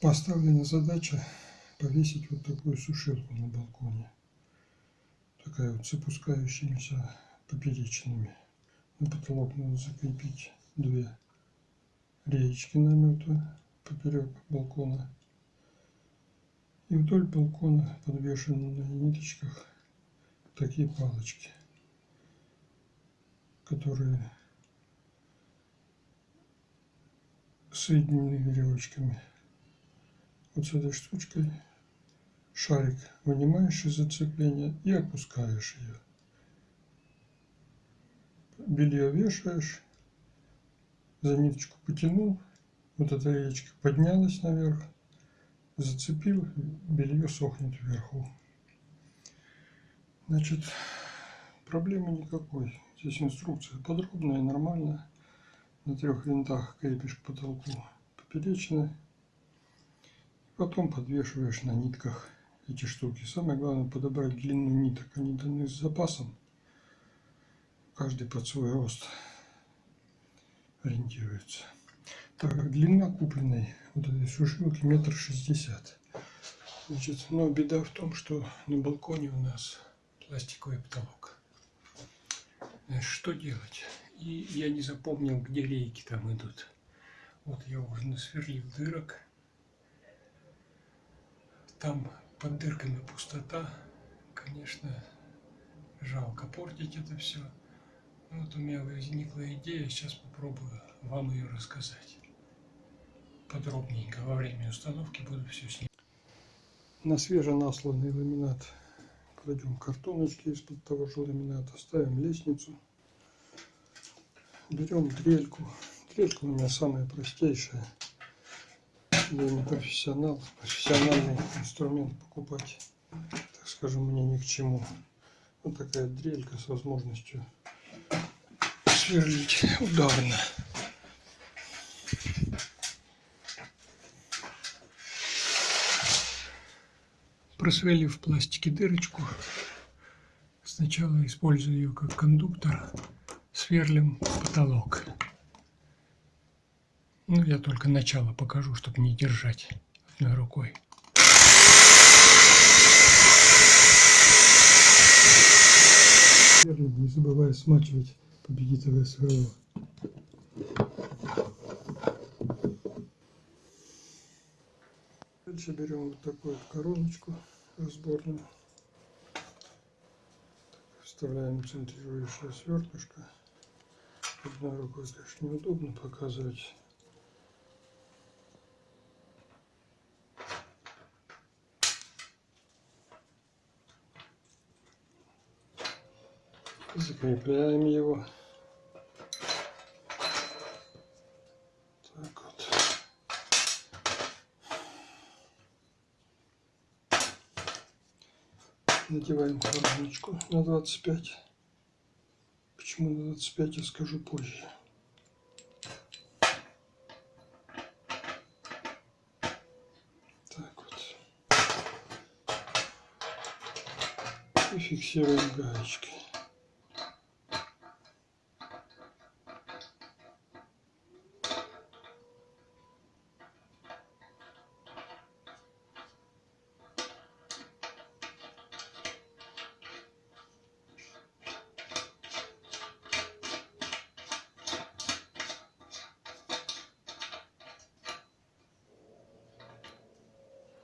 поставлена задача повесить вот такую сушилку на балконе. Такая вот с опускающимися поперечинами. На потолок надо закрепить две реечки намета поперек балкона. И вдоль балкона подвешены на ниточках такие палочки, которые соединены веревочками. Вот с этой штучкой шарик вынимаешь из зацепления и опускаешь ее. Белье вешаешь, за ниточку потянул, вот эта речка поднялась наверх, зацепил, белье сохнет вверху. Значит, проблемы никакой. Здесь инструкция подробная, нормальная. На трех винтах крепишь к потолку поперечные. Потом подвешиваешь на нитках эти штуки. Самое главное подобрать длину ниток. Они даны с запасом. Каждый под свой рост ориентируется. Так, длина купленной вот этой сушилки метр шестьдесят. Значит, но беда в том, что на балконе у нас пластиковый потолок. Что делать? И я не запомнил, где рейки там идут. Вот я уже насверлил дырок. Там под дырками пустота. Конечно, жалко портить это все. Вот у меня возникла идея, сейчас попробую вам ее рассказать. Подробненько во время установки буду все снимать. На свеженасланный ламинат кладем картоночки из-под того же ламината, ставим лестницу, берем дрельку. Дрелька у меня самая простейшая. Я не профессионал, профессиональный инструмент покупать, так скажем, мне ни к чему. Вот такая дрелька с возможностью сверлить ударно. Просверлив в пластике дырочку, сначала используя ее как кондуктор, сверлим потолок. Ну, я только начало покажу, чтобы не держать одной рукой. Не забывая смачивать победителя сверло. Дальше берем вот такую короночку разборную. Вставляем центрирующее свертышко. Одной рукой, конечно, неудобно показывать. Закрепляем его. Так вот. Надеваем коробочку на 25. Почему на 25, я скажу позже. Так вот. И фиксируем гаечкой.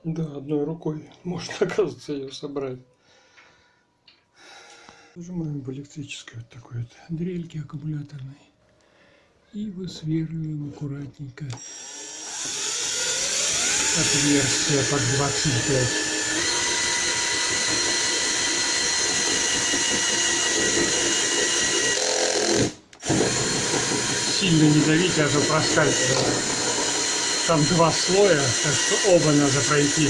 Да, одной рукой можно, оказывается, ее собрать. Нажимаем в электрической вот такой вот дрельке аккумуляторной. И высверливаем аккуратненько отверстие под 25. Сильно не давите, а то проскальзывает. Там два слоя, так что оба надо пройти.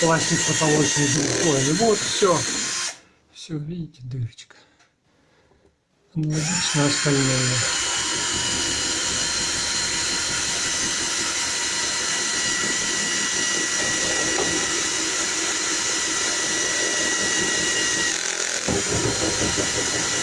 Пластик потолочный двухслойный. Вот все. Все, видите, дырочка. Аналогично остальное. Все,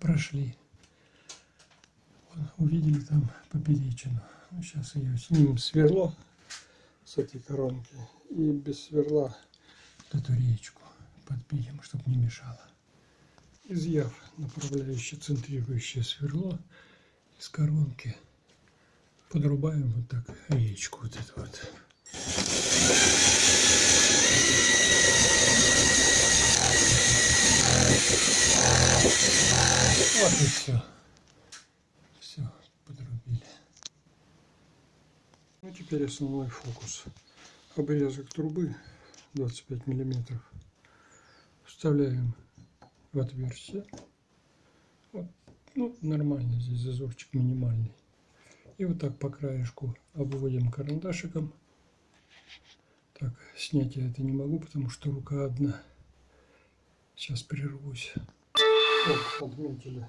прошли. Увидели там поперечину. Ну, сейчас ее снимем сверло с этой коронки и без сверла эту речку подпилим, чтобы не мешало. Изъяв направляющее центрирующее сверло из коронки, подрубаем вот так речку вот эту вот. Вот и все. Все, подрубили. Ну теперь основной фокус. Обрезок трубы 25 миллиметров вставляем в отверстие. Вот, ну, нормально здесь зазорчик минимальный. И вот так по краешку обводим карандашиком. Так, снять я это не могу, потому что рука одна. Сейчас прервусь. Вот, отметили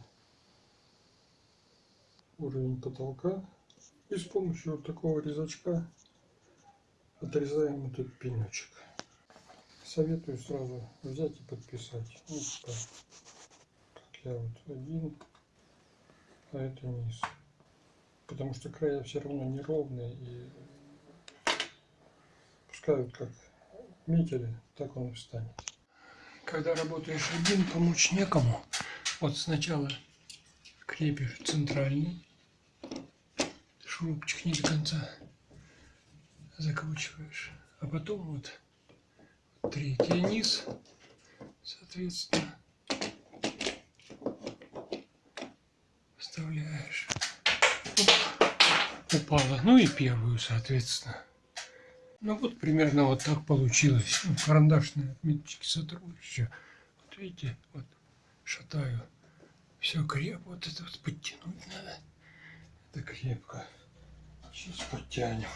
уровень потолка. И с помощью вот такого резачка отрезаем этот пенечек. Советую сразу взять и подписать. Вот так. Как я вот один, а это низ. Потому что края все равно неровные и пускай вот как метили, так он и встанет. Когда работаешь один, помочь некому. Вот сначала крепишь центральный, шурупчик не до конца закручиваешь, а потом вот третий низ, соответственно, вставляешь. Оп, упала. Ну и первую, соответственно. Ну вот примерно вот так получилось. Ну, карандашные отметочки еще. Вот видите, вот шатаю. Все крепко. Вот это вот подтянуть надо. Это крепко. Сейчас подтянем.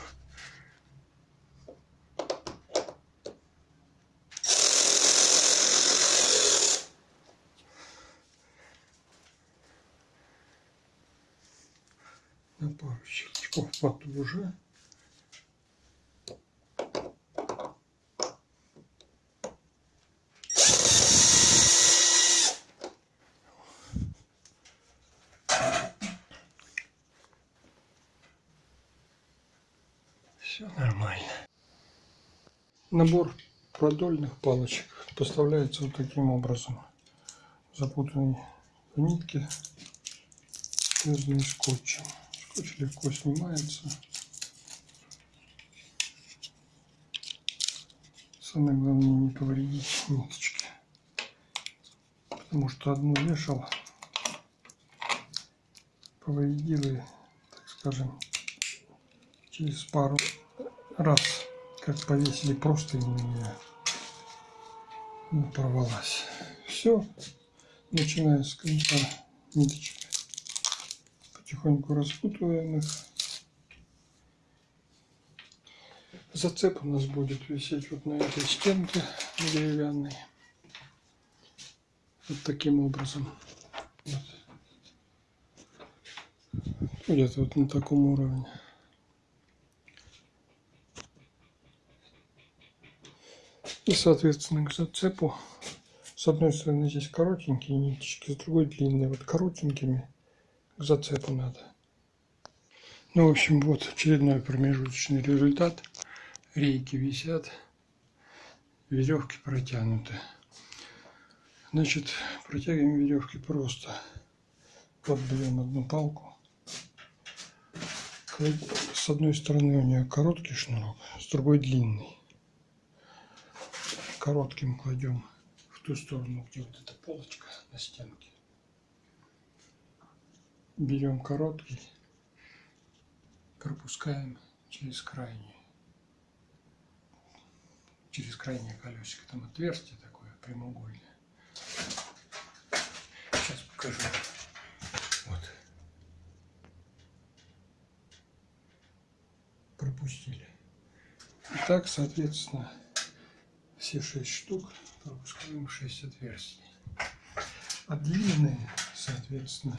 На пару щелчков потуже. Все нормально. Набор продольных палочек поставляется вот таким образом. Запутанные нитки, связанные скотчем. Скотч легко снимается. Самое главное не повредить ниточки. Потому что одну вешал, повредил и, так скажем, через пару раз, как повесили просто на меня ну, порвалась. Все, начиная с конца ниточки, потихоньку распутываем их. Зацеп у нас будет висеть вот на этой стенке деревянной. Вот таким образом. Вот. Где-то вот на таком уровне. И, соответственно, к зацепу с одной стороны здесь коротенькие ниточки, с другой длинные. Вот коротенькими к зацепу надо. Ну, в общем, вот очередной промежуточный результат. Рейки висят, веревки протянуты. Значит, протягиваем веревки просто. Вот берем одну палку. С одной стороны у нее короткий шнурок, с другой длинный коротким кладем в ту сторону, где вот эта полочка на стенке. Берем короткий, пропускаем через крайний, через крайнее колесико. Там отверстие такое прямоугольное. Сейчас покажу. Вот. Пропустили. И так, соответственно, все шесть штук пропускаем 6 отверстий. А длинные, соответственно,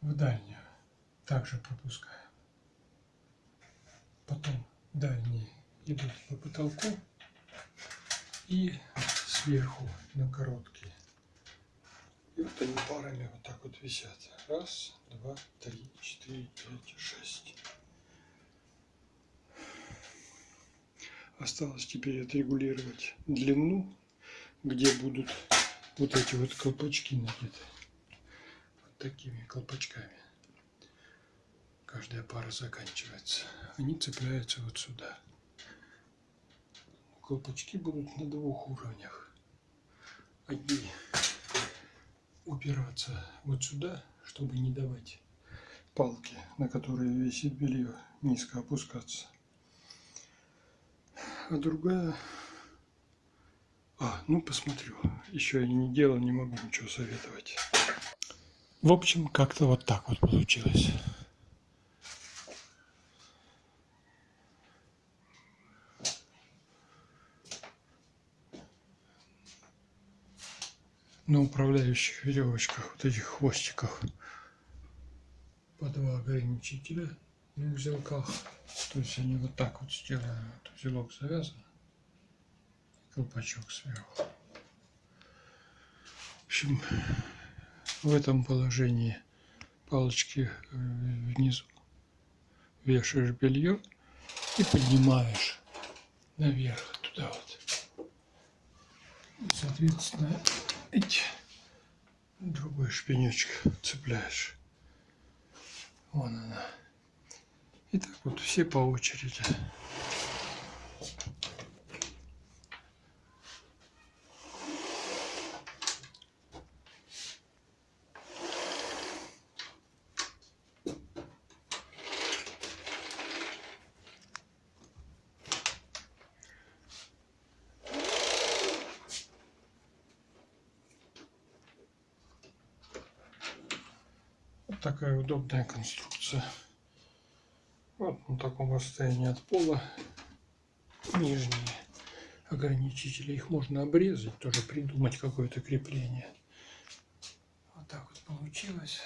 в дальнюю также пропускаем. Потом дальние идут по потолку и сверху на короткие. И Вот они парами вот так вот висят. Раз, два, три, четыре, пять, шесть. Осталось теперь отрегулировать длину, где будут вот эти вот колпачки надеты. Вот такими колпачками. Каждая пара заканчивается. Они цепляются вот сюда. Колпачки будут на двух уровнях. Одни упираться вот сюда, чтобы не давать палки, на которые висит белье, низко опускаться а другая... А, ну посмотрю. Еще я не делал, не могу ничего советовать. В общем, как-то вот так вот получилось. на управляющих веревочках, вот этих хвостиках по два ограничителя на узелках. То есть они вот так вот сделаны. Вот узелок завязан. Колпачок сверху. В общем, в этом положении палочки э, внизу вешаешь белье и поднимаешь наверх туда вот. Соответственно, эти другой шпинечек цепляешь. Вон она. И так вот все по очереди. Вот такая удобная конструкция. Вот на таком расстоянии от пола нижние ограничители. Их можно обрезать, тоже придумать какое-то крепление. Вот так вот получилось.